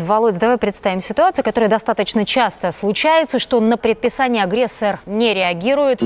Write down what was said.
Володь, давай представим ситуацию, которая достаточно часто случается, что на предписание агрессор не реагирует.